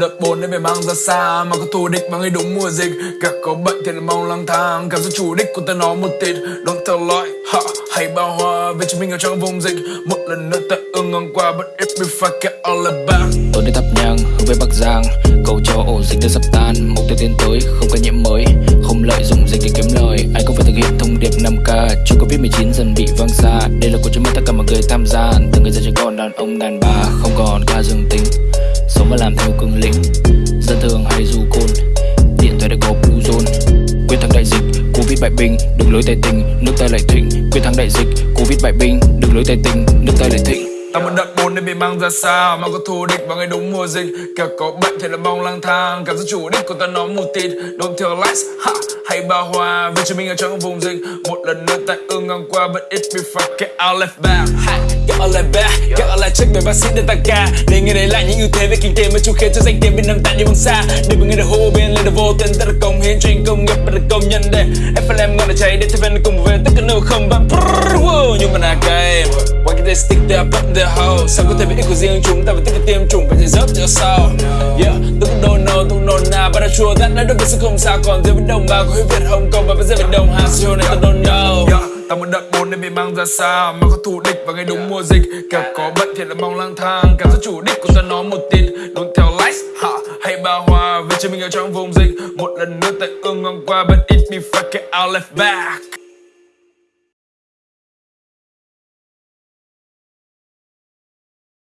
đợt buồn nên phải mang ra xa Mà có thù địch mà ngay đúng mùa dịch. Cả có bệnh thì là mong lang thang Cảm giác chủ đích của ta nó một tịt. Don't tell lie, ha, hay bao hoa Về chúng mình ở trong vùng dịch. Một lần nữa ta ương ngang qua But if we fuck it all about Tôi đến thắp nhang hướng về Bắc Giang. Cầu cho ổ dịch đã sắp tan Mục tiêu tiến tới không ca nhiễm mới. Không lợi dụng dịch để kiếm lời Anh cũng phải thực hiện thông điệp 5K Chưa Covid-19 dần bị vang xa. Đây là cuộc chiến mất tất cả mọi người tham gia. Từ người già trẻ con đàn ông đàn bà Không còn ca dương tính. Sống và làm theo cương lĩnh. Dân thường hay du côn. Điện thoại đã có blue zone Quyết thắng đại dịch Covid bại binh Đường lối tài tình Nước ta lại thịnh. Quyết thắng đại dịch Covid bại binh Đường lối tài tình Nước ta lại thịnh. Ta muốn đặt bốn nên bị mang ra xa Mà có thù địch vào ngày đúng mùa dịch. Kẻ có bệnh thì là mong lang thang Cảm giác chủ đích của ta nó mù tịt Don't tell lies, ha, hay ba hoa Vì chúng mình ở trong vùng dịch. Một lần nữa tại ương ngang qua But it be fuck get out left back ha, ở lại left back ở lại trước check về bác sĩ để tăng ca. Để nghe đấy lại những ưu thế về kinh tế Mà chú khiến cho danh tiếng Việt Nam tại đi bằng xa. Để mọi người đã hô bên lên được vô tên Ta được công hiến cho công nghiệp Và được công nhân để FLM ngon để cháy Để thêm ven cùng về tất cả nơi không bạn Nhưng mà là game Why can they stick their up their hole? Sao có thể biết của riêng chúng ta phải tích cực tiêm chủng Phải dễ dớp cho sao? Yeah, tôi cũng don't know, tôi cũng don't know. But đã chua that đã được biết sẽ không sao. Còn dưới với đồng bào của Việt Hồng Kông Và bây giờ Việt Đông Hà sao này tôi don't know. Ta muốn đợt bốn nên bị mang ra xa. Mà có thù địch vào ngày đúng mùa dịch. Kẻ có bệnh thì là mong lang thang. Cảm giác chủ đích của ta nó một tịt đúng theo lights ha, hay bao hoa Vì chính mình ở trong vùng dịch. Một lần nữa tại ương ngang qua But it be fucking out left back.